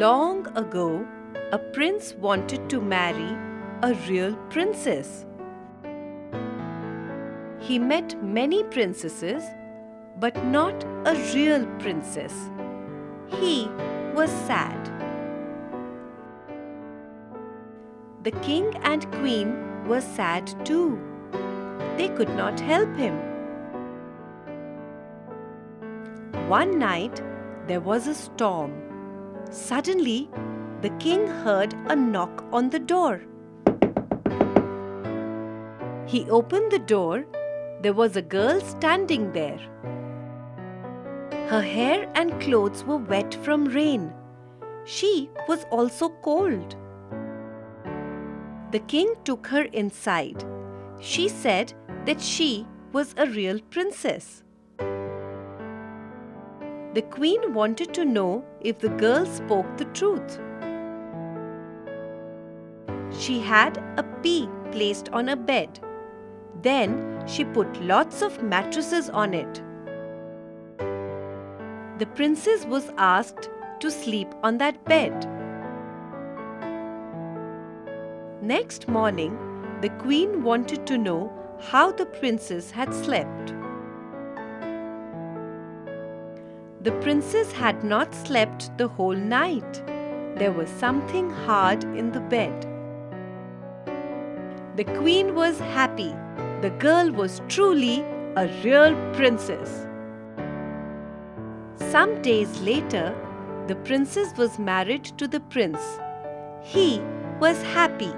Long ago, a prince wanted to marry a real princess. He met many princesses, but not a real princess. He was sad. The king and queen were sad too. They could not help him. One night, there was a storm. Suddenly, the king heard a knock on the door. He opened the door. There was a girl standing there. Her hair and clothes were wet from rain. She was also cold. The king took her inside. She said that she was a real princess. The queen wanted to know if the girl spoke the truth. She had a pea placed on a bed. Then she put lots of mattresses on it. The princess was asked to sleep on that bed. Next morning, the queen wanted to know how the princess had slept. The princess had not slept the whole night. There was something hard in the bed. The queen was happy. The girl was truly a real princess. Some days later, the princess was married to the prince. He was happy